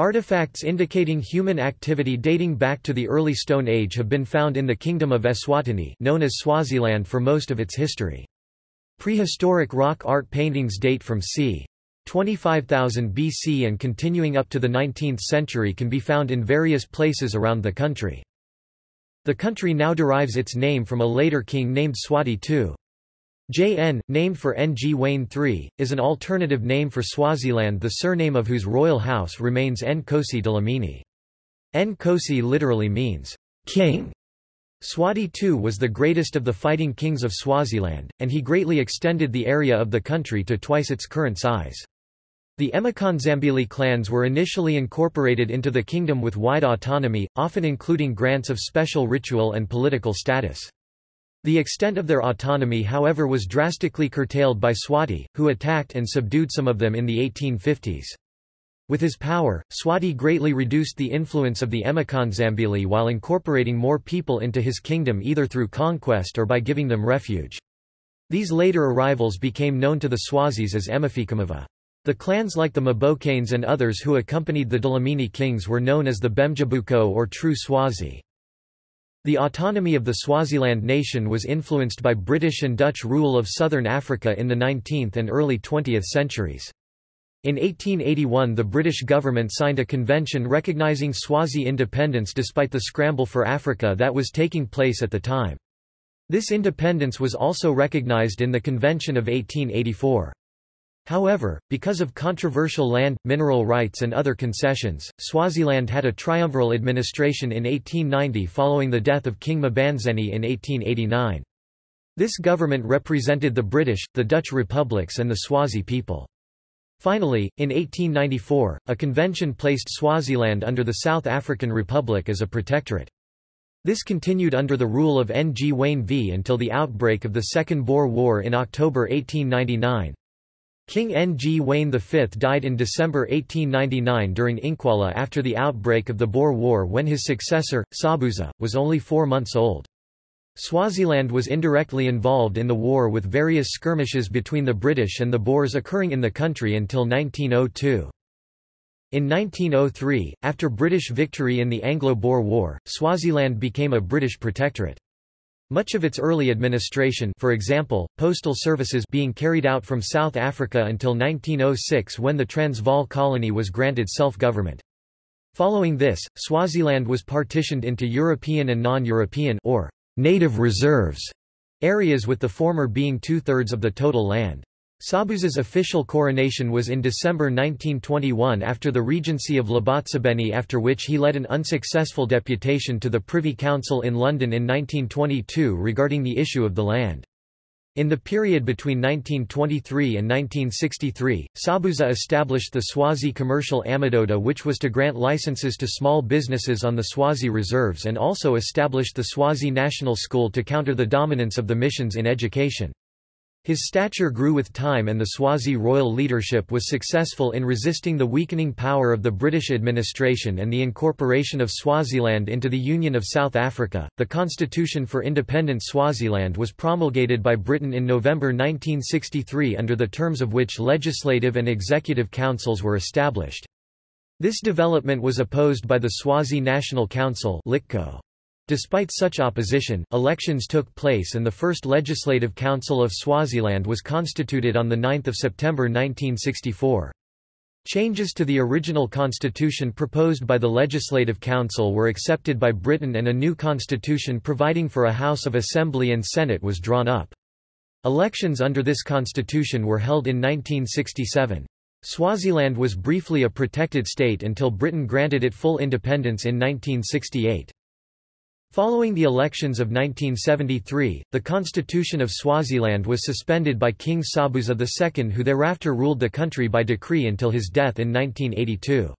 Artifacts indicating human activity dating back to the early Stone Age have been found in the Kingdom of Eswatini known as Swaziland for most of its history. Prehistoric rock art paintings date from c. 25,000 BC and continuing up to the 19th century can be found in various places around the country. The country now derives its name from a later king named Swati II. JN, named for Ngwane III, is an alternative name for Swaziland the surname of whose royal house remains Nkosi Dlamini. Nkosi literally means, king. Swati II was the greatest of the fighting kings of Swaziland, and he greatly extended the area of the country to twice its current size. The Emakonzambili clans were initially incorporated into the kingdom with wide autonomy, often including grants of special ritual and political status. The extent of their autonomy however was drastically curtailed by Swati, who attacked and subdued some of them in the 1850s. With his power, Swati greatly reduced the influence of the Emakonzambili while incorporating more people into his kingdom either through conquest or by giving them refuge. These later arrivals became known to the Swazis as Emafikamava. The clans like the Mabokanes and others who accompanied the Dlamini kings were known as the Bemdzabuko or True Swazi. The autonomy of the Swaziland nation was influenced by British and Dutch rule of southern Africa in the 19th and early 20th centuries. In 1881 the British government signed a convention recognising Swazi independence despite the scramble for Africa that was taking place at the time. This independence was also recognised in the Convention of 1884. However, because of controversial land, mineral rights and other concessions, Swaziland had a triumviral administration in 1890 following the death of King Mbandzeni in 1889. This government represented the British, the Dutch republics and the Swazi people. Finally, in 1894, a convention placed Swaziland under the South African Republic as a protectorate. This continued under the rule of Ngwane V until the outbreak of the Second Boer War in October 1899. King Ngwane V died in December 1899 during Incwala after the outbreak of the Boer War when his successor, Sobhuza, was only four months old. Swaziland was indirectly involved in the war with various skirmishes between the British and the Boers occurring in the country until 1902. In 1903, after British victory in the Anglo-Boer War, Swaziland became a British protectorate. Much of its early administration for example, postal services being carried out from South Africa until 1906 when the Transvaal colony was granted self-government. Following this, Swaziland was partitioned into European and non-European or native reserves areas with the former being two-thirds of the total land. Sobhuza's official coronation was in December 1921 after the regency of Labotsibeni after which he led an unsuccessful deputation to the Privy Council in London in 1922 regarding the issue of the land. In the period between 1923 and 1963, Sobhuza established the Swazi Commercial Amadoda which was to grant licenses to small businesses on the Swazi reserves and also established the Swazi National School to counter the dominance of the missions in education. His stature grew with time and the Swazi royal leadership was successful in resisting the weakening power of the British administration and the incorporation of Swaziland into the Union of South Africa. The Constitution for Independent Swaziland was promulgated by Britain in November 1963 under the terms of which legislative and executive councils were established. This development was opposed by the Swazi National Council Liqoqo. Despite such opposition, elections took place and the first Legislative Council of Swaziland was constituted on 9 September 1964. Changes to the original constitution proposed by the Legislative Council were accepted by Britain and a new constitution providing for a House of Assembly and Senate was drawn up. Elections under this constitution were held in 1967. Swaziland was briefly a protected state until Britain granted it full independence in 1968. Following the elections of 1973, the constitution of Swaziland was suspended by King Sobhuza II who thereafter ruled the country by decree until his death in 1982.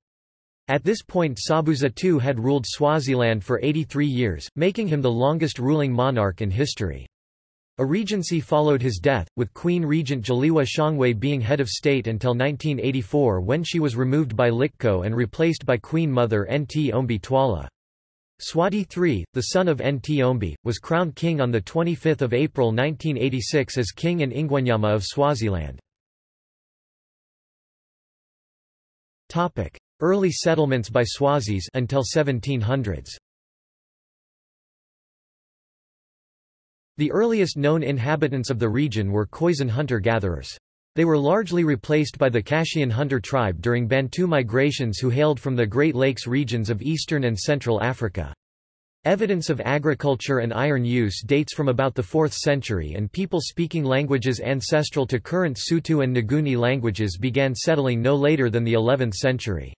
At this point Sobhuza II had ruled Swaziland for 83 years, making him the longest ruling monarch in history. A regency followed his death, with Queen Regent Dzeliwe Shongwe being head of state until 1984 when she was removed by Liqoqo and replaced by Queen Mother Nt Twala. Swati III, the son of Ntombi, was crowned king on 25 April 1986 as King and Ingwenyama of Swaziland. Early settlements by Swazis until 1700s. The earliest known inhabitants of the region were Khoisan hunter-gatherers. They were largely replaced by the Kashian hunter tribe during Bantu migrations who hailed from the Great Lakes regions of eastern and central Africa. Evidence of agriculture and iron use dates from about the 4th century and people speaking languages ancestral to current Sotho and Nguni languages began settling no later than the 11th century.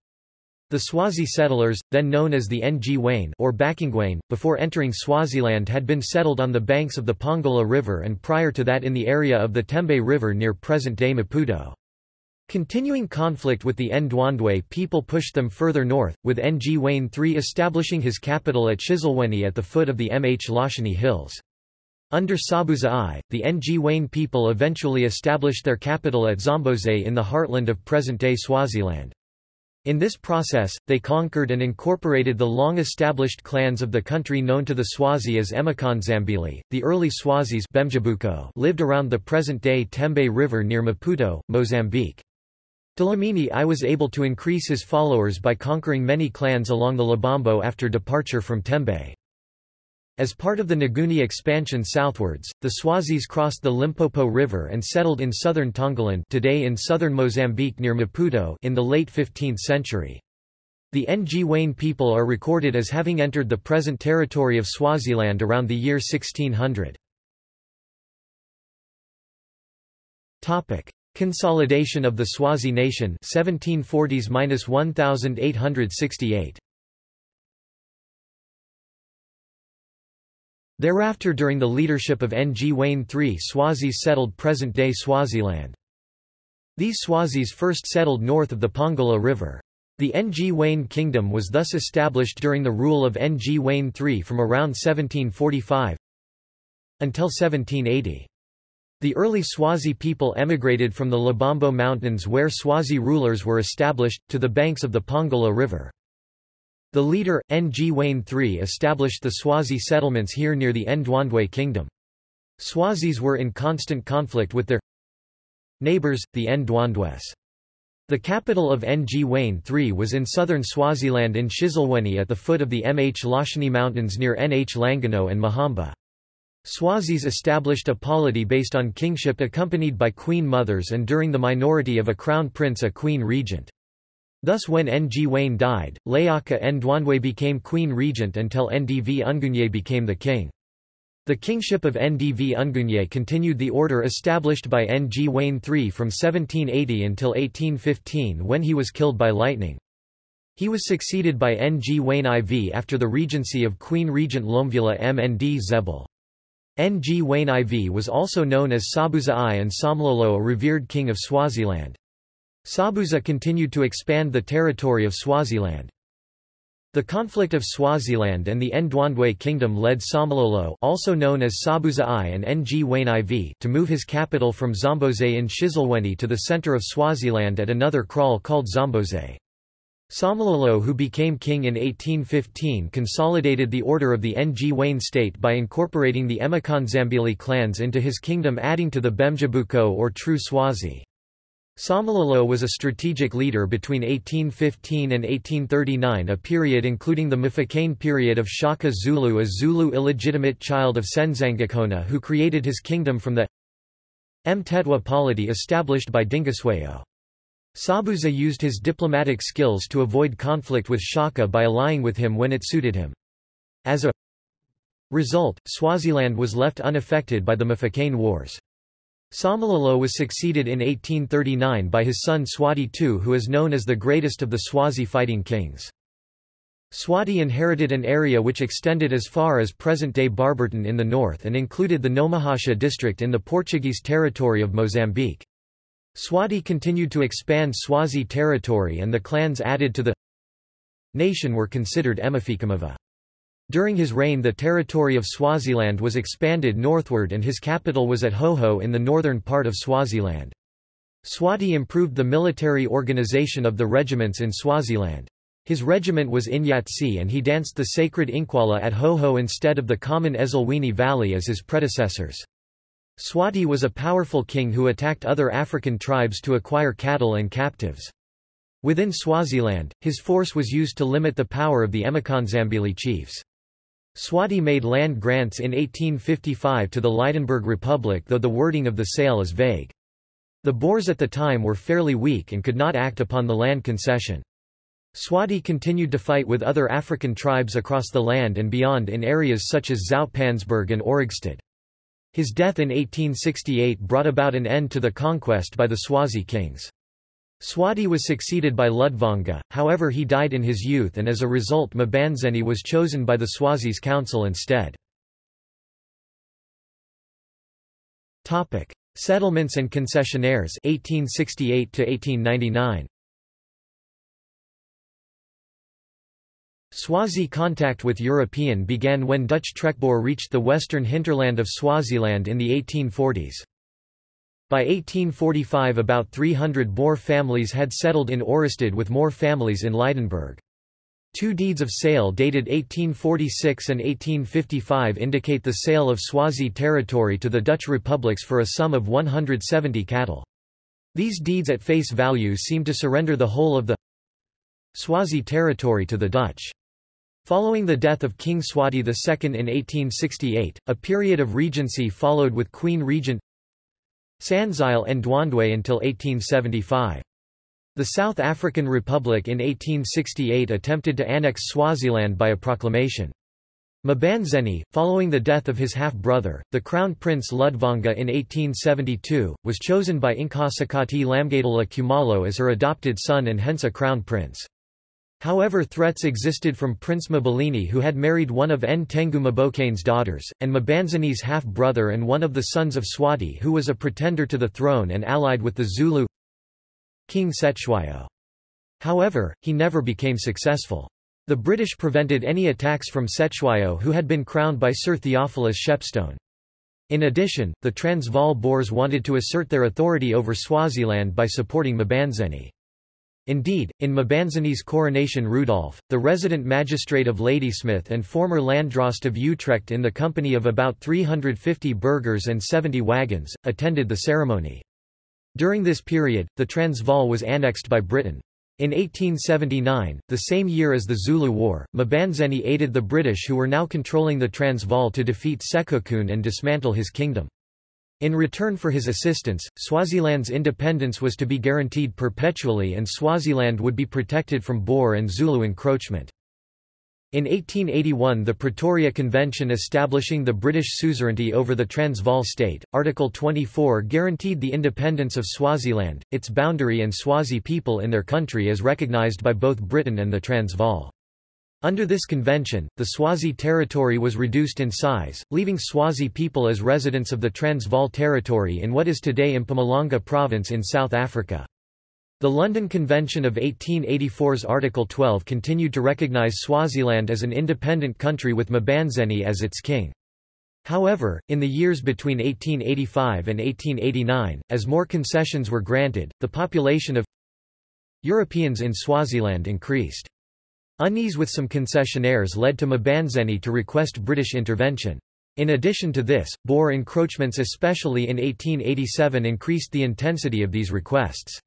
The Swazi settlers, then known as the Ngwane or Bakingwane, before entering Swaziland had been settled on the banks of the Pongola River and prior to that in the area of the Tembe River near present-day Maputo. Continuing conflict with the Ndwandwe people pushed them further north, with Ngwane III establishing his capital at Shiselweni at the foot of the Mh Mhlashini Hills. Under Sobhuza I, the Ngwane people eventually established their capital at Zombodze in the heartland of present-day Swaziland. In this process, they conquered and incorporated the long-established clans of the country known to the Swazi as Emakonzambili. The early Swazis lived around the present-day Tembe River near Maputo, Mozambique. Dlamini I was able to increase his followers by conquering many clans along the Lubombo after departure from Tembe. As part of the Nguni expansion southwards, the Swazis crossed the Limpopo River and settled in southern Tongaland today in southern Mozambique near Maputo in the late 15th century. The Ngwane people are recorded as having entered the present territory of Swaziland around the year 1600. Topic: Consolidation of the Swazi nation 1740s-1868. Thereafter during the leadership of Ngwane III Swazis settled present-day Swaziland. These Swazis first settled north of the Pongola River. The Ngwane kingdom was thus established during the rule of Ngwane III from around 1745 until 1780. The early Swazi people emigrated from the Lubombo Mountains where Swazi rulers were established, to the banks of the Pongola River. The leader, Ngwane III established the Swazi settlements here near the Ndwandwe kingdom. Swazis were in constant conflict with their neighbors, the Ndwandwes. The capital of Ngwane III was in southern Swaziland in Shiselweni at the foot of the Mh Mhlashini Mountains near Nhlangano and Mahamba. Swazis established a polity based on kingship accompanied by queen mothers and during the minority of a crown prince a queen regent. Thus when Ngwane died, Layaka Ndwandwe became queen regent until Ndvungunye became the king. The kingship of Ndvungunye continued the order established by Ngwane III from 1780 until 1815 when he was killed by lightning. He was succeeded by Ngwane IV after the regency of Queen Regent Lomvula Mndzebele. Ngwane IV was also known as Sobhuza I and Somlolo a revered king of Swaziland. Sobhuza continued to expand the territory of Swaziland. The conflict of Swaziland and the Ndwandwe kingdom led Somlolo also known as Sobhuza I and Ngwane IV to move his capital from Zombodze in Shiselweni to the center of Swaziland at another kraal called Zombodze. Somlolo who became king in 1815 consolidated the order of the Ngwane state by incorporating the Emakonzambili clans into his kingdom adding to the Bemdzabuko or true Swazi. Somlolo was a strategic leader between 1815 and 1839 a period including the Mfecane period of Shaka Zulu a Zulu illegitimate child of Senzangakona who created his kingdom from the Mthethwa polity established by Dingiswayo. Sobhuza used his diplomatic skills to avoid conflict with Shaka by allying with him when it suited him. As a result, Swaziland was left unaffected by the Mfecane Wars. Somlolo was succeeded in 1839 by his son Swati II who is known as the greatest of the Swazi fighting kings. Swati inherited an area which extended as far as present-day Barberton in the north and included the Nomahasha district in the Portuguese territory of Mozambique. Swati continued to expand Swazi territory and the clans added to the nation were considered Emafikamava. During his reign the territory of Swaziland was expanded northward and his capital was at Hoho in the northern part of Swaziland. Swati improved the military organization of the regiments in Swaziland. His regiment was Inyatsi and he danced the sacred Incwala at Hoho instead of the common Ezulwini Valley as his predecessors. Swati was a powerful king who attacked other African tribes to acquire cattle and captives. Within Swaziland, his force was used to limit the power of the Emakonzambili chiefs. Swati made land grants in 1855 to the Lydenburg Republic though the wording of the sale is vague. The Boers at the time were fairly weak and could not act upon the land concession. Swati continued to fight with other African tribes across the land and beyond in areas such as Zoutpansberg and Ohrigstad. His death in 1868 brought about an end to the conquest by the Swazi kings. Swati was succeeded by Ludvonga, however he died in his youth and as a result Mbandzeni was chosen by the Swazis council instead. Settlements and concessionaires 1868 to 1899 Swazi contact with European began when Dutch trekboer reached the western hinterland of Swaziland in the 1840s. By 1845 about 300 Boer families had settled in Ohrigstad with more families in Lydenburg. Two deeds of sale dated 1846 and 1855 indicate the sale of Swazi territory to the Dutch republics for a sum of 170 cattle. These deeds at face value seem to surrender the whole of the Swazi territory to the Dutch. Following the death of King Swati II in 1868, a period of regency followed with Queen Regent Tsandzile Ndwandwe until 1875. The South African Republic in 1868 attempted to annex Swaziland by a proclamation. Mbandzeni, following the death of his half-brother, the Crown Prince Ludvonga in 1872, was chosen by Inkosikati Lamgadela Kumalo as her adopted son and hence a crown prince. However threats existed from Prince Mbilini who had married one of Ntengu Mabokane's daughters, and Mbandzeni's half-brother and one of the sons of Swati who was a pretender to the throne and allied with the Zulu King Cetshwayo. However, he never became successful. The British prevented any attacks from Cetshwayo who had been crowned by Sir Theophilus Shepstone. In addition, the Transvaal Boers wanted to assert their authority over Swaziland by supporting Mbandzeni. Indeed, in Mbandzeni's coronation Rudolf, the resident magistrate of Ladysmith and former Landdrost of Utrecht in the company of about 350 burghers and 70 wagons, attended the ceremony. During this period, the Transvaal was annexed by Britain. In 1879, the same year as the Zulu War, Mbandzeni aided the British who were now controlling the Transvaal to defeat Sekhukhune and dismantle his kingdom. In return for his assistance, Swaziland's independence was to be guaranteed perpetually and Swaziland would be protected from Boer and Zulu encroachment. In 1881 the Pretoria Convention establishing the British suzerainty over the Transvaal state, Article 24 guaranteed the independence of Swaziland, its boundary and Swazi people in their country as recognised by both Britain and the Transvaal. Under this convention, the Swazi territory was reduced in size, leaving Swazi people as residents of the Transvaal territory in what is today Mpumalanga province in South Africa. The London Convention of 1884's Article 12 continued to recognise Swaziland as an independent country with Mbandzeni as its king. However, in the years between 1885 and 1889, as more concessions were granted, the population of Europeans in Swaziland increased. Unease with some concessionaires led to Mbandzeni to request British intervention. In addition to this, Boer encroachments especially in 1887 increased the intensity of these requests.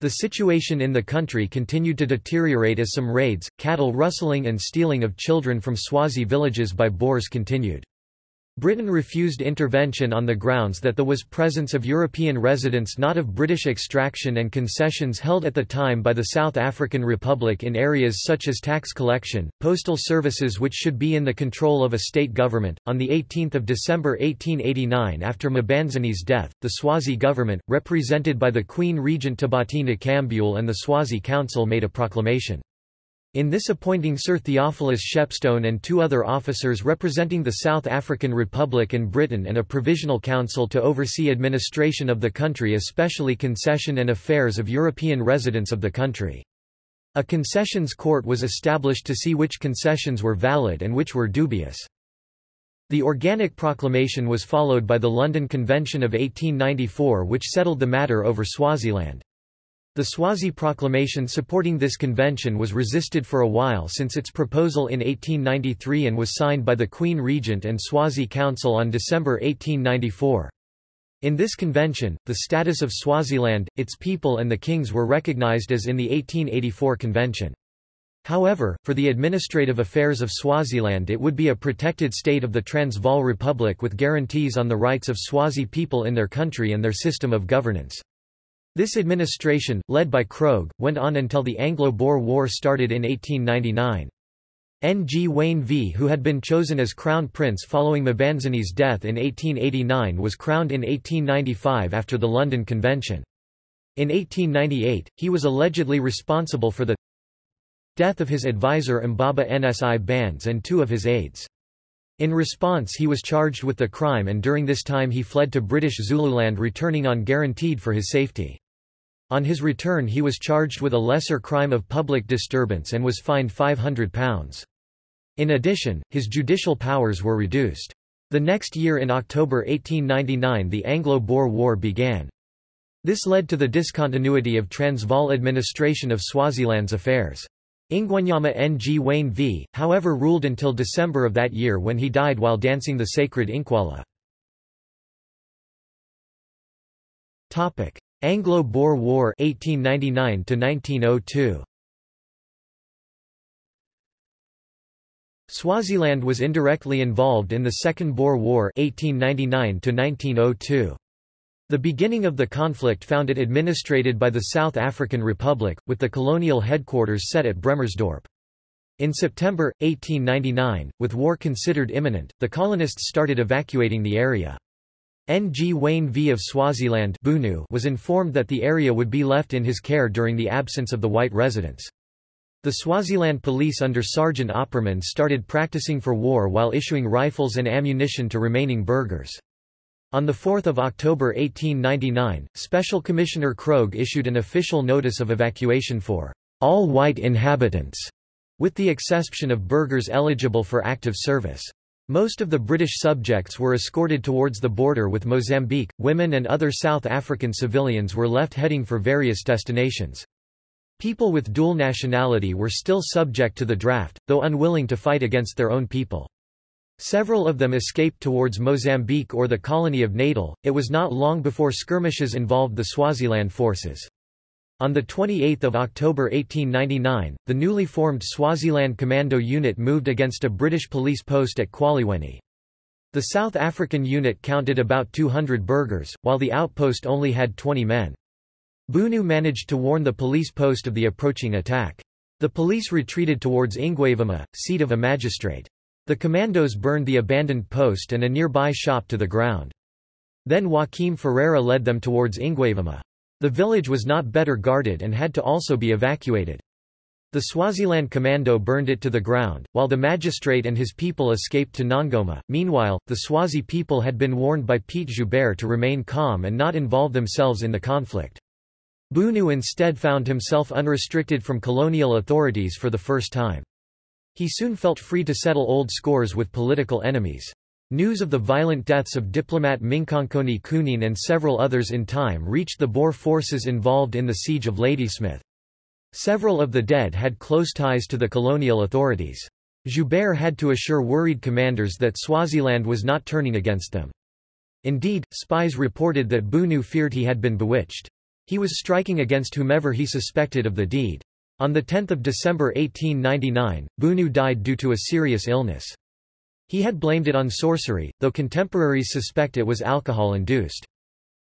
The situation in the country continued to deteriorate as some raids, cattle rustling and stealing of children from Swazi villages by Boers continued. Britain refused intervention on the grounds that there was presence of European residents not of British extraction and concessions held at the time by the South African Republic in areas such as tax collection, postal services which should be in the control of a state government. On 18 December 1889 after Mbandzeni's death, the Swazi government, represented by the Queen Regent Thabati Nokambule and the Swazi Council made a proclamation. In this appointing Sir Theophilus Shepstone and two other officers representing the South African Republic and Britain and a provisional council to oversee administration of the country especially concession and affairs of European residents of the country. A concessions court was established to see which concessions were valid and which were dubious. The Organic Proclamation was followed by the London Convention of 1894 which settled the matter over Swaziland. The Swazi proclamation supporting this convention was resisted for a while since its proposal in 1893 and was signed by the Queen Regent and Swazi Council on December 1894. In this convention, the status of Swaziland, its people and the kings were recognized as in the 1884 convention. However, for the administrative affairs of Swaziland it would be a protected state of the Transvaal Republic with guarantees on the rights of Swazi people in their country and their system of governance. This administration, led by Krogh, went on until the Anglo-Boer War started in 1899. Ngwane V who had been chosen as Crown Prince following Mbandzeni's death in 1889 was crowned in 1895 after the London Convention. In 1898, he was allegedly responsible for the death of his advisor Mbaba Nsibandze and two of his aides. In response he was charged with the crime and during this time he fled to British Zululand returning on guaranteed for his safety. On his return he was charged with a lesser crime of public disturbance and was fined £500. In addition, his judicial powers were reduced. The next year in October 1899 the Anglo-Boer War began. This led to the discontinuity of Transvaal administration of Swaziland's affairs. Ingwenyama Ngwane v., however ruled until December of that year when he died while dancing the sacred Incwala. Anglo-Boer War 1899 -1902. Swaziland was indirectly involved in the Second Boer War 1899 -1902. The beginning of the conflict found it administrated by the South African Republic, with the colonial headquarters set at Bremersdorp. In September, 1899, with war considered imminent, the colonists started evacuating the area. Ngwane V. of Swaziland Bunu was informed that the area would be left in his care during the absence of the white residents. The Swaziland police under Sergeant Opperman started practicing for war while issuing rifles and ammunition to remaining burghers. On 4 October 1899, Special Commissioner Krogh issued an official notice of evacuation for all white inhabitants, with the exception of burghers eligible for active service. Most of the British subjects were escorted towards the border with Mozambique, women and other South African civilians were left heading for various destinations. People with dual nationality were still subject to the draft, though unwilling to fight against their own people. Several of them escaped towards Mozambique or the colony of Natal. It was not long before skirmishes involved the Swaziland forces. On 28 October 1899, the newly formed Swaziland Commando Unit moved against a British police post at Kwaliweni. The South African unit counted about 200 burghers, while the outpost only had 20 men. Bunu managed to warn the police post of the approaching attack. The police retreated towards Ingwavuma, seat of a magistrate. The commandos burned the abandoned post and a nearby shop to the ground. Then Joaquim Ferreira led them towards Ingwavuma. The village was not better guarded and had to also be evacuated. The Swaziland commando burned it to the ground, while the magistrate and his people escaped to Nongoma. Meanwhile, the Swazi people had been warned by Piet Joubert to remain calm and not involve themselves in the conflict. Bunu instead found himself unrestricted from colonial authorities for the first time. He soon felt free to settle old scores with political enemies. News of the violent deaths of diplomat Minkonkoni Kunin and several others in time reached the Boer forces involved in the siege of Ladysmith. Several of the dead had close ties to the colonial authorities. Joubert had to assure worried commanders that Swaziland was not turning against them. Indeed, spies reported that Bunu feared he had been bewitched. He was striking against whomever he suspected of the deed. On 10 December 1899, Bunu died due to a serious illness. He had blamed it on sorcery, though contemporaries suspect it was alcohol-induced.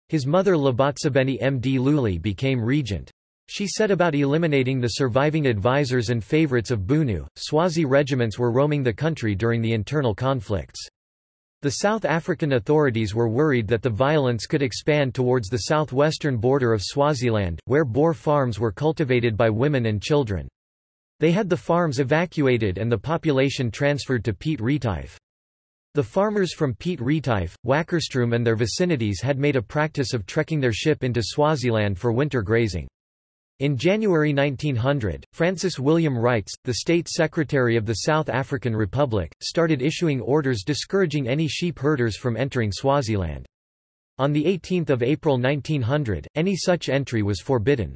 His mother Labotsibeni Mdluli became regent. She set about eliminating the surviving advisers and favorites of Bunu. Swazi regiments were roaming the country during the internal conflicts. The South African authorities were worried that the violence could expand towards the southwestern border of Swaziland, where Boer farms were cultivated by women and children. They had the farms evacuated and the population transferred to Piet Retief. The farmers from Piet Retief, Wakkerstroom and their vicinities had made a practice of trekking their ship into Swaziland for winter grazing. In January 1900, Francis William Reitz, the State Secretary of the South African Republic, started issuing orders discouraging any sheep herders from entering Swaziland. On 18 April 1900, any such entry was forbidden.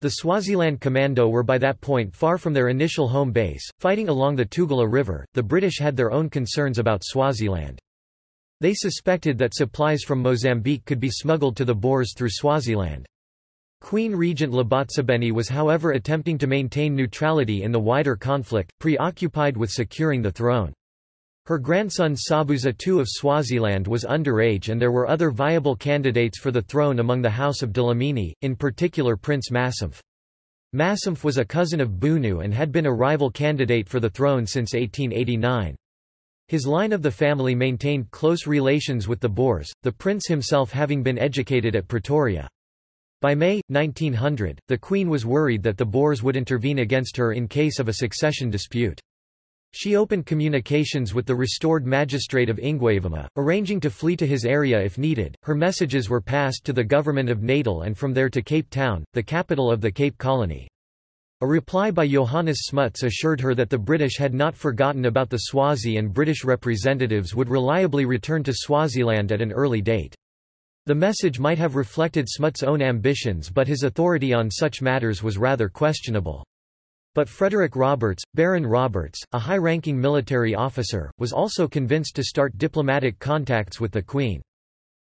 The Swaziland Commando were by that point far from their initial home base, fighting along the Tugela River. The British had their own concerns about Swaziland. They suspected that supplies from Mozambique could be smuggled to the Boers through Swaziland. Queen Regent Labotsibeni was however attempting to maintain neutrality in the wider conflict, preoccupied with securing the throne. Her grandson Sobhuza II of Swaziland was underage and there were other viable candidates for the throne among the House of Dlamini, in particular Prince Massemph. Massemph was a cousin of Bunu and had been a rival candidate for the throne since 1889. His line of the family maintained close relations with the Boers, the prince himself having been educated at Pretoria. By May, 1900, the Queen was worried that the Boers would intervene against her in case of a succession dispute. She opened communications with the restored magistrate of Ingwavuma, arranging to flee to his area if needed. Her messages were passed to the government of Natal and from there to Cape Town, the capital of the Cape Colony. A reply by Johannes Smuts assured her that the British had not forgotten about the Swazi and British representatives would reliably return to Swaziland at an early date. The message might have reflected Smuts' own ambitions but his authority on such matters was rather questionable. But Frederick Roberts, Baron Roberts, a high-ranking military officer, was also convinced to start diplomatic contacts with the Queen.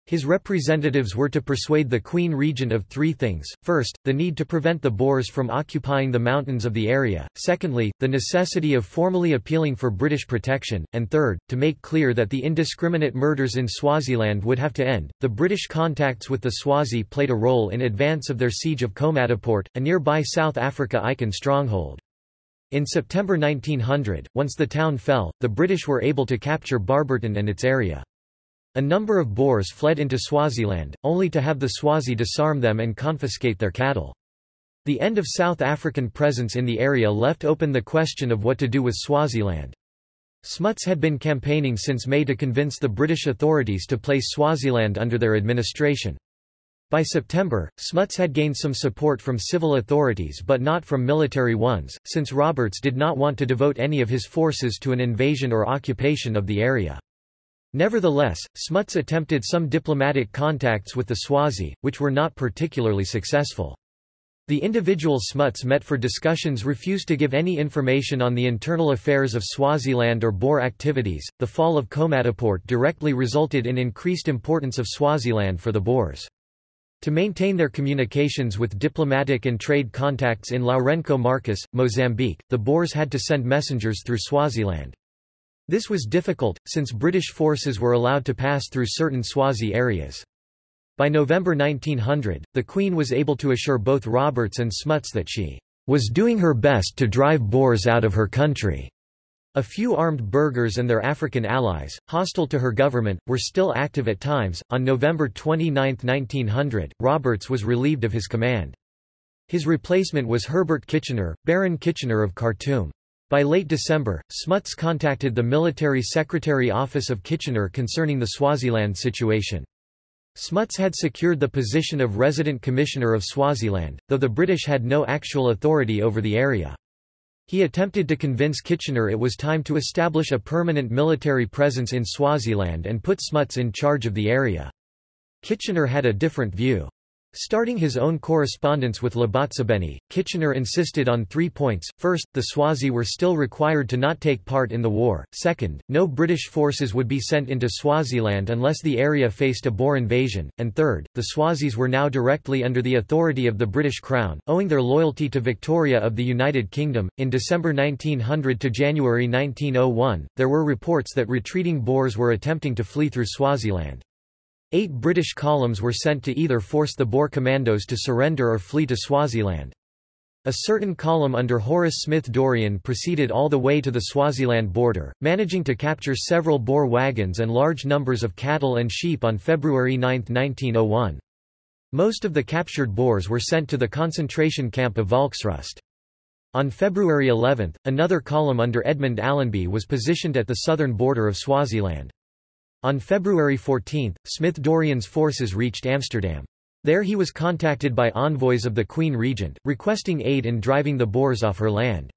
His representatives were to persuade the Queen Regent of three things, first, the need to prevent the Boers from occupying the mountains of the area, secondly, the necessity of formally appealing for British protection, and third, to make clear that the indiscriminate murders in Swaziland would have to end. The British contacts with the Swazi played a role in advance of their siege of Komatipoort, a nearby South Africa Icon stronghold. In September 1900, once the town fell, the British were able to capture Barberton and its area. A number of Boers fled into Swaziland, only to have the Swazi disarm them and confiscate their cattle. The end of South African presence in the area left open the question of what to do with Swaziland. Smuts had been campaigning since May to convince the British authorities to place Swaziland under their administration. By September, Smuts had gained some support from civil authorities but not from military ones, since Roberts did not want to devote any of his forces to an invasion or occupation of the area. Nevertheless, Smuts attempted some diplomatic contacts with the Swazi, which were not particularly successful. The individual Smuts met for discussions refused to give any information on the internal affairs of Swaziland or Boer activities. The fall of Komatipoort directly resulted in increased importance of Swaziland for the Boers. To maintain their communications with diplomatic and trade contacts in Lourenco Marques, Mozambique, the Boers had to send messengers through Swaziland. This was difficult, since British forces were allowed to pass through certain Swazi areas. By November 1900, the Queen was able to assure both Roberts and Smuts that she was doing her best to drive Boers out of her country. A few armed burghers and their African allies, hostile to her government, were still active at times. On November 29, 1900, Roberts was relieved of his command. His replacement was Herbert Kitchener, Baron Kitchener of Khartoum. By late December, Smuts contacted the Military Secretary Office of Kitchener concerning the Swaziland situation. Smuts had secured the position of Resident Commissioner of Swaziland, though the British had no actual authority over the area. He attempted to convince Kitchener it was time to establish a permanent military presence in Swaziland and put Smuts in charge of the area. Kitchener had a different view. Starting his own correspondence with Labotsibeni, Kitchener insisted on three points. First, the Swazi were still required to not take part in the war. Second, no British forces would be sent into Swaziland unless the area faced a Boer invasion. And third, the Swazis were now directly under the authority of the British Crown, owing their loyalty to Victoria of the United Kingdom. In December 1900 to January 1901, there were reports that retreating Boers were attempting to flee through Swaziland. Eight British columns were sent to either force the Boer commandos to surrender or flee to Swaziland. A certain column under Horace Smith Dorrien proceeded all the way to the Swaziland border, managing to capture several Boer wagons and large numbers of cattle and sheep on February 9, 1901. Most of the captured Boers were sent to the concentration camp of Volksrust. On February 11, another column under Edmund Allenby was positioned at the southern border of Swaziland. On February 14, Smith Dorrien's forces reached Amsterdam. There he was contacted by envoys of the Queen Regent, requesting aid in driving the Boers off her land.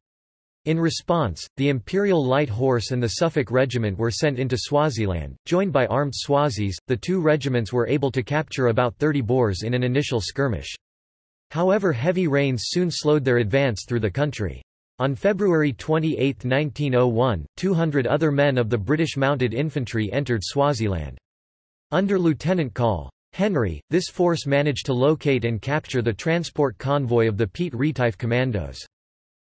In response, the Imperial Light Horse and the Suffolk Regiment were sent into Swaziland. Joined by armed Swazis, the two regiments were able to capture about 30 Boers in an initial skirmish. However heavy rains soon slowed their advance through the country. On February 28, 1901, 200 other men of the British Mounted Infantry entered Swaziland. Under Lieutenant Col. Henry, this force managed to locate and capture the transport convoy of the Piet Retief Commandos.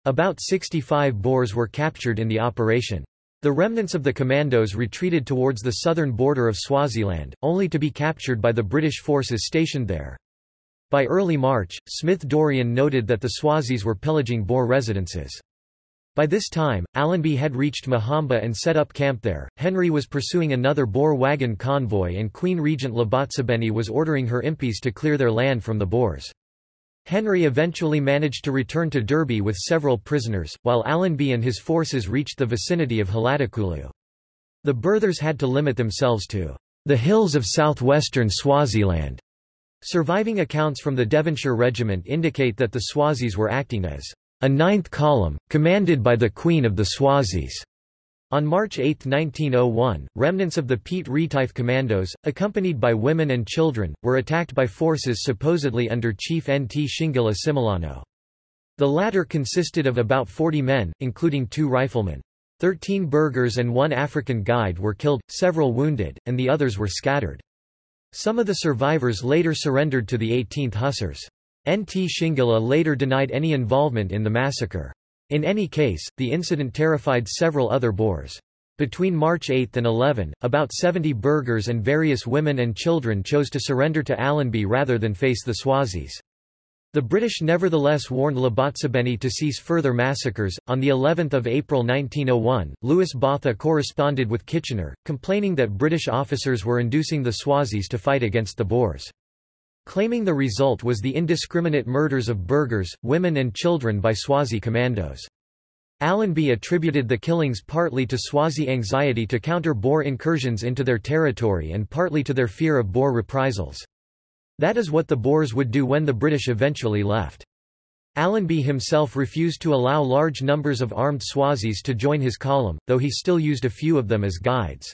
About 65 Boers were captured in the operation. The remnants of the commandos retreated towards the southern border of Swaziland, only to be captured by the British forces stationed there. By early March, Smith-Dorrien noted that the Swazis were pillaging Boer residences. By this time, Allenby had reached Mahamba and set up camp there. Henry was pursuing another Boer wagon convoy and Queen Regent Labotsibeni was ordering her impis to clear their land from the Boers. Henry eventually managed to return to Derby with several prisoners, while Allenby and his forces reached the vicinity of Haladekulu. The burghers had to limit themselves to the hills of southwestern Swaziland. Surviving accounts from the Devonshire Regiment indicate that the Swazis were acting as a ninth column, commanded by the Queen of the Swazis. On March 8, 1901, remnants of the Piet Retief Commandos, accompanied by women and children, were attacked by forces supposedly under Chief Nt Shingilla Simelane. The latter consisted of about 40 men, including two riflemen. Thirteen burghers and one African guide were killed, several wounded, and the others were scattered. Some of the survivors later surrendered to the 18th Hussars. Nt Shingilla later denied any involvement in the massacre. In any case, the incident terrified several other Boers. Between March 8 and 11, about 70 burghers and various women and children chose to surrender to Allenby rather than face the Swazis. The British nevertheless warned Labotsibeni to cease further massacres. On the 11th of April 1901, Louis Botha corresponded with Kitchener, complaining that British officers were inducing the Swazis to fight against the Boers. Claiming the result was the indiscriminate murders of burghers, women and children by Swazi commandos. Allenby attributed the killings partly to Swazi anxiety to counter Boer incursions into their territory and partly to their fear of Boer reprisals. That is what the Boers would do when the British eventually left. Allenby himself refused to allow large numbers of armed Swazis to join his column, though he still used a few of them as guides.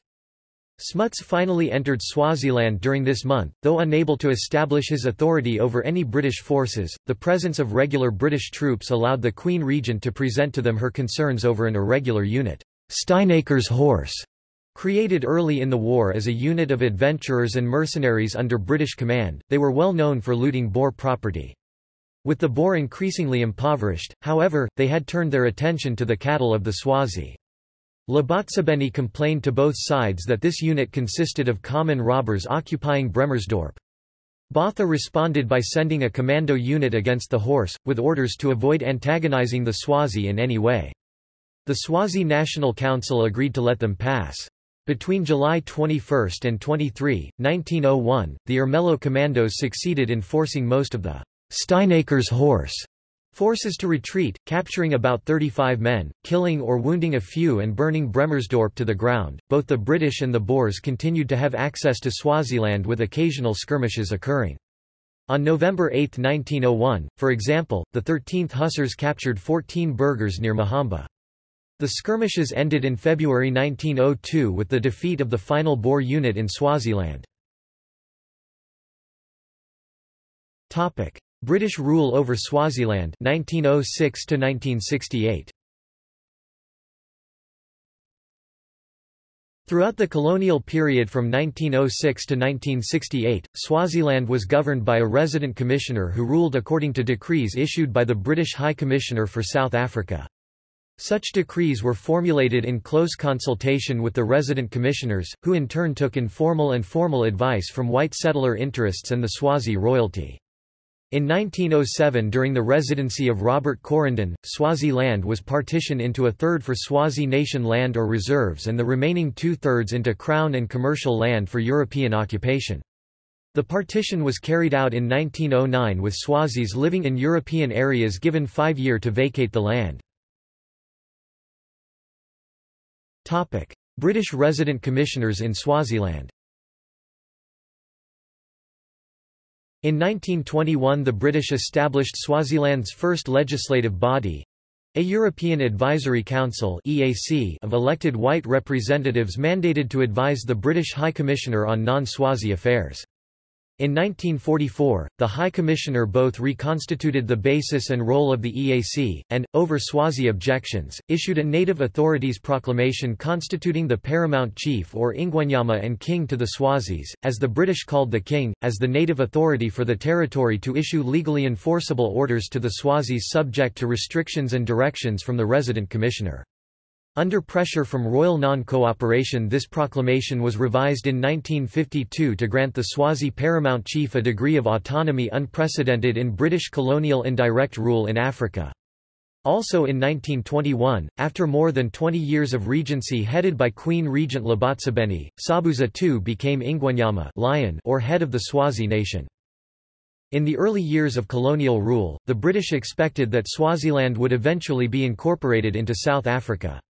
Smuts finally entered Swaziland during this month, though unable to establish his authority over any British forces. The presence of regular British troops allowed the Queen Regent to present to them her concerns over an irregular unit, Steinaecker's Horse, created early in the war as a unit of adventurers and mercenaries under British command. They were well known for looting Boer property. With the Boer increasingly impoverished, however, they had turned their attention to the cattle of the Swazi. Labotsibeni complained to both sides that this unit consisted of common robbers occupying Bremersdorp. Botha responded by sending a commando unit against the horse, with orders to avoid antagonizing the Swazi in any way. The Swazi National Council agreed to let them pass. Between July 21 and 23, 1901, the Ermelo commandos succeeded in forcing most of the Steinaecker's horse Forces to retreat, capturing about 35 men, killing or wounding a few and burning Bremersdorp to the ground. Both the British and the Boers continued to have access to Swaziland with occasional skirmishes occurring. On November 8, 1901, for example, the 13th Hussars captured 14 burghers near Mahamba. The skirmishes ended in February 1902 with the defeat of the final Boer unit in Swaziland. British rule over Swaziland 1906 to 1968 Throughout the colonial period from 1906 to 1968, Swaziland was governed by a resident commissioner who ruled according to decrees issued by the British High Commissioner for South Africa. Such decrees were formulated in close consultation with the resident commissioners, who in turn took informal and formal advice from white settler interests and the Swazi royalty. In 1907 during the residency of Robert Coryndon, Swazi land was partitioned into a third for Swazi nation land or reserves and the remaining two-thirds into Crown and commercial land for European occupation. The partition was carried out in 1909 with Swazis living in European areas given five year to vacate the land. British resident commissioners in Swaziland In 1921 the British established Swaziland's first legislative body—a European Advisory Council EAC of elected white representatives mandated to advise the British High Commissioner on non-Swazi affairs. In 1944, the High Commissioner both reconstituted the basis and role of the EAC, and, over Swazi objections, issued a native authorities proclamation constituting the paramount chief or Ingwenyama and king to the Swazis, as the British called the king, as the native authority for the territory to issue legally enforceable orders to the Swazis subject to restrictions and directions from the resident commissioner. Under pressure from royal non-cooperation this proclamation was revised in 1952 to grant the Swazi paramount chief a degree of autonomy unprecedented in British colonial indirect rule in Africa. Also in 1921, after more than 20 years of regency headed by Queen Regent Labotsibeni, Sobhuza II became Ingwenyama lion or head of the Swazi nation. In the early years of colonial rule, the British expected that Swaziland would eventually be incorporated into South Africa.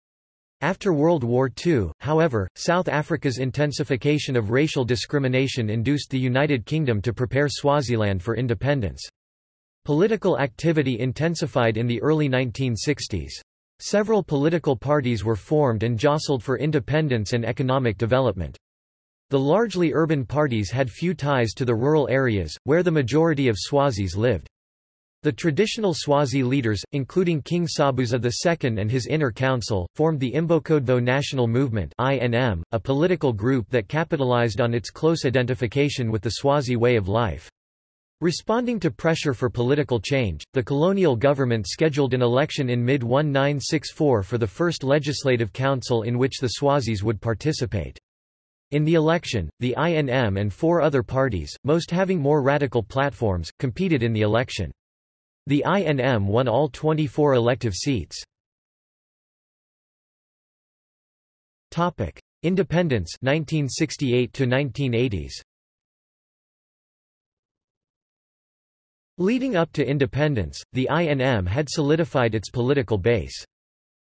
After World War II, however, South Africa's intensification of racial discrimination induced the United Kingdom to prepare Swaziland for independence. Political activity intensified in the early 1960s. Several political parties were formed and jostled for independence and economic development. The largely urban parties had few ties to the rural areas, where the majority of Swazis lived. The traditional Swazi leaders, including King Sobhuza II and his inner council, formed the Imbokodvo National Movement INM, a political group that capitalized on its close identification with the Swazi way of life. Responding to pressure for political change, the colonial government scheduled an election in mid-1964 for the first legislative council in which the Swazis would participate. In the election, the INM and four other parties, most having more radical platforms, competed in the election. The INM won all 24 elective seats. Topic: Independence 1968 to 1980s. Leading up to independence, the INM had solidified its political base.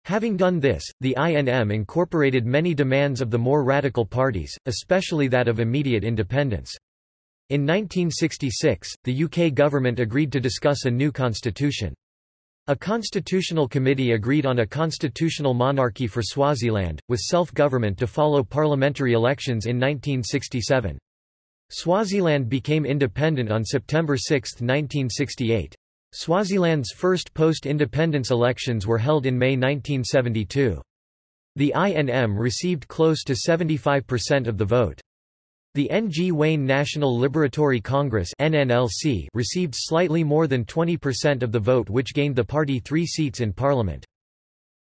Having done this, the INM incorporated many demands of the more radical parties, especially that of immediate independence. In 1966, the UK government agreed to discuss a new constitution. A constitutional committee agreed on a constitutional monarchy for Swaziland, with self-government to follow parliamentary elections in 1967. Swaziland became independent on September 6, 1968. Swaziland's first post-independence elections were held in May 1972. The INM received close to 75% of the vote. The N.G. Ngwane National Liberatory Congress NNLC received slightly more than 20% of the vote which gained the party three seats in parliament.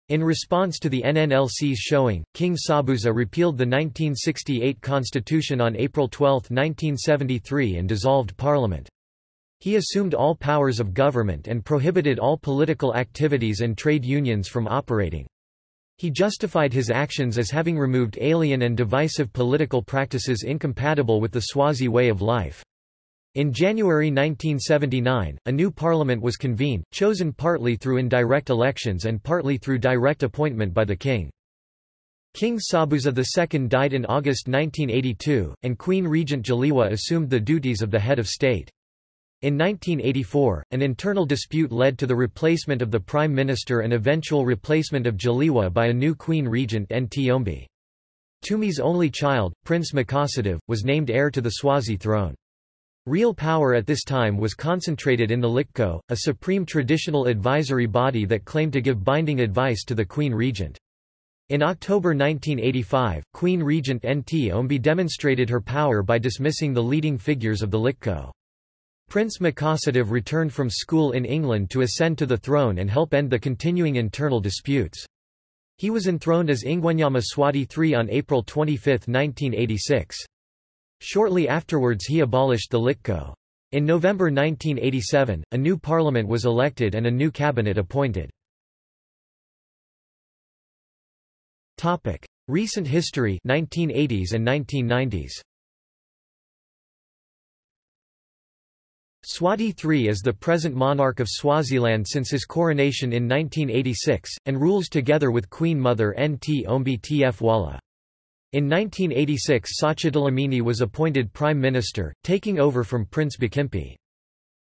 In response to the NNLC's showing, King Sobhuza repealed the 1968 constitution on April 12, 1973 and dissolved parliament. He assumed all powers of government and prohibited all political activities and trade unions from operating. He justified his actions as having removed alien and divisive political practices incompatible with the Swazi way of life. In January 1979, a new parliament was convened, chosen partly through indirect elections and partly through direct appointment by the king. King Sobhuza II died in August 1982, and Queen Regent Dzeliwe assumed the duties of the head of state. In 1984, an internal dispute led to the replacement of the Prime Minister and eventual replacement of Dzeliwe by a new Queen Regent Ntombi. Ntombi's only child, Prince Makhosetive, was named heir to the Swazi throne. Real power at this time was concentrated in the Liqoqo, a supreme traditional advisory body that claimed to give binding advice to the Queen Regent. In October 1985, Queen Regent Ntombi demonstrated her power by dismissing the leading figures of the Liqoqo. Prince Makhosetive returned from school in England to ascend to the throne and help end the continuing internal disputes. He was enthroned as Ingwenyama Mswati III on April 25, 1986. Shortly afterwards he abolished the Liqoqo. In November 1987, a new parliament was elected and a new cabinet appointed. Recent history 1980s and 1990s Mswati III is the present monarch of Swaziland since his coronation in 1986, and rules together with Queen Mother Nt Ntombi Tfwala. In 1986 Sotsha Dlamini was appointed Prime Minister, taking over from Prince Bhekimpi.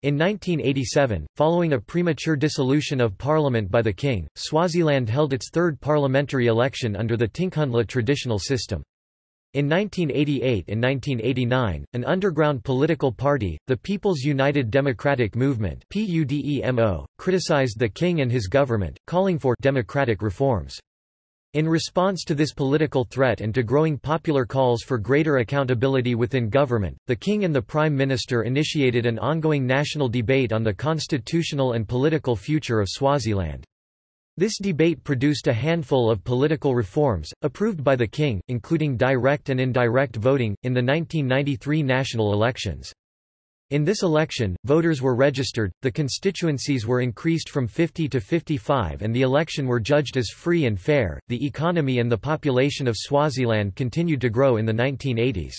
In 1987, following a premature dissolution of parliament by the king, Swaziland held its third parliamentary election under the Tinkhundla traditional system. In 1988 and 1989, an underground political party, the People's United Democratic Movement PUDEMO, criticized the king and his government, calling for democratic reforms. In response to this political threat and to growing popular calls for greater accountability within government, the king and the prime minister initiated an ongoing national debate on the constitutional and political future of Swaziland. This debate produced a handful of political reforms, approved by the king, including direct and indirect voting, in the 1993 national elections. In this election, voters were registered, the constituencies were increased from 50 to 55 and the election were judged as free and fair. The economy and the population of Swaziland continued to grow in the 1980s.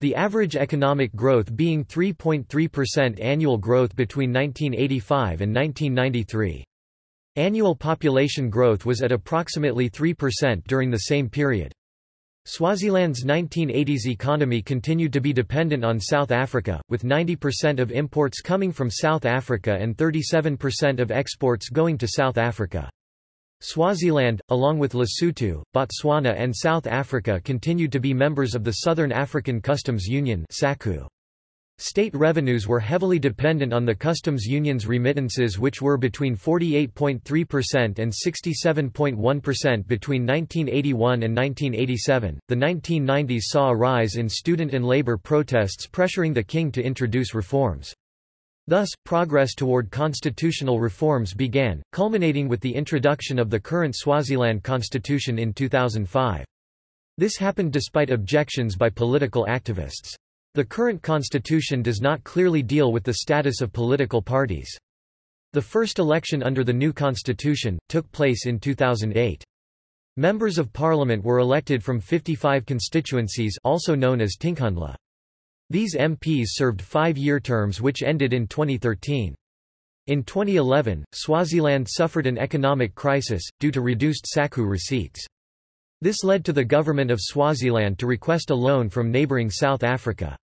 The average economic growth being 3.3% annual growth between 1985 and 1993. Annual population growth was at approximately 3% during the same period. Swaziland's 1980s economy continued to be dependent on South Africa, with 90% of imports coming from South Africa and 37% of exports going to South Africa. Swaziland, along with Lesotho, Botswana and South Africa continued to be members of the Southern African Customs Union SACU. State revenues were heavily dependent on the customs union's remittances which were between 48.3% and 67.1% between 1981 and 1987. The 1990s saw a rise in student and labor protests pressuring the king to introduce reforms. Thus, progress toward constitutional reforms began, culminating with the introduction of the current Swaziland constitution in 2005. This happened despite objections by political activists. The current constitution does not clearly deal with the status of political parties. The first election under the new constitution, took place in 2008. Members of parliament were elected from 55 constituencies also known as Tinkhundla. These MPs served five-year terms which ended in 2013. In 2011, Swaziland suffered an economic crisis, due to reduced SACU receipts. This led to the government of Swaziland to request a loan from neighbouring South Africa.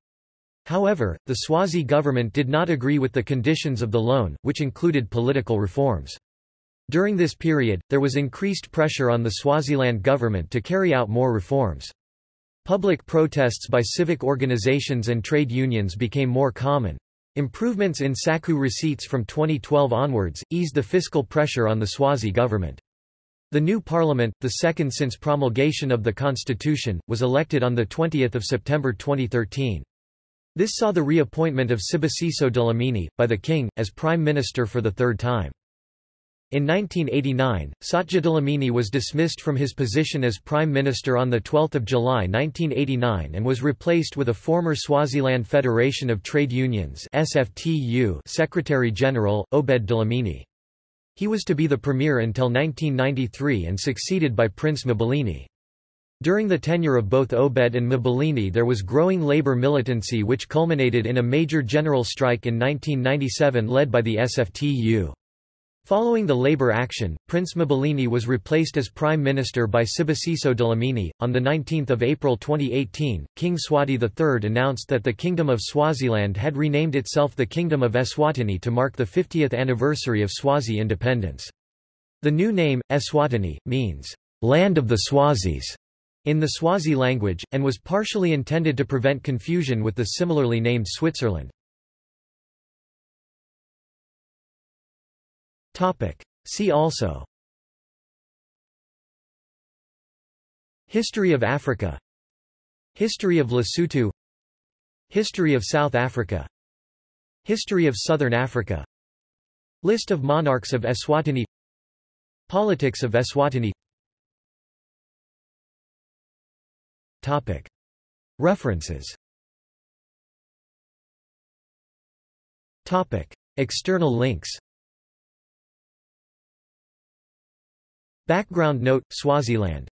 However, the Swazi government did not agree with the conditions of the loan, which included political reforms. During this period, there was increased pressure on the Swaziland government to carry out more reforms. Public protests by civic organizations and trade unions became more common. Improvements in SACU receipts from 2012 onwards, eased the fiscal pressure on the Swazi government. The new parliament, the second since promulgation of the constitution, was elected on 20 September 2013. This saw the reappointment of Sibusiso Dlamini, by the king, as prime minister for the third time. In 1989, Sotsha Dlamini was dismissed from his position as Prime Minister on 12 July 1989 and was replaced with a former Swaziland Federation of Trade Unions Secretary-General, Obed Dlamini. He was to be the premier until 1993 and succeeded by Prince Mbilini. During the tenure of both Obed and Mbilini there was growing labor militancy which culminated in a major general strike in 1997 led by the SFTU. Following the labor action, Prince Mbilini was replaced as Prime Minister by Sibusiso Dlamini. On 19 April 2018, King Mswati III announced that the Kingdom of Swaziland had renamed itself the Kingdom of Eswatini to mark the 50th anniversary of Swazi independence. The new name, Eswatini, means, Land of the Swazis in the Swazi language, and was partially intended to prevent confusion with the similarly named Switzerland. See also History of Africa History of Lesotho History of South Africa History of Southern Africa List of monarchs of Eswatini Politics of Eswatini Topic. References Topic. External links Background note, Swaziland